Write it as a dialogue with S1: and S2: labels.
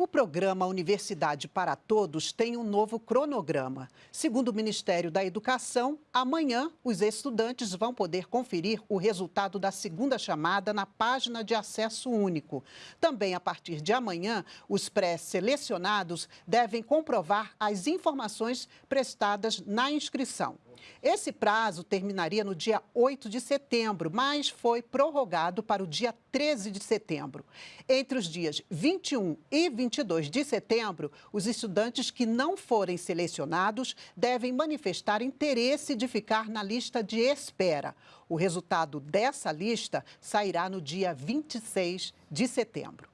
S1: O programa Universidade para Todos tem um novo cronograma. Segundo o Ministério da Educação, amanhã os estudantes vão poder conferir o resultado da segunda chamada na página de acesso único. Também a partir de amanhã, os pré-selecionados devem comprovar as informações prestadas na inscrição. Esse prazo terminaria no dia 8 de setembro, mas foi prorrogado para o dia 13 de setembro. Entre os dias 21 e 22 de setembro, os estudantes que não forem selecionados devem manifestar interesse de ficar na lista de espera. O resultado dessa lista sairá no dia 26 de setembro.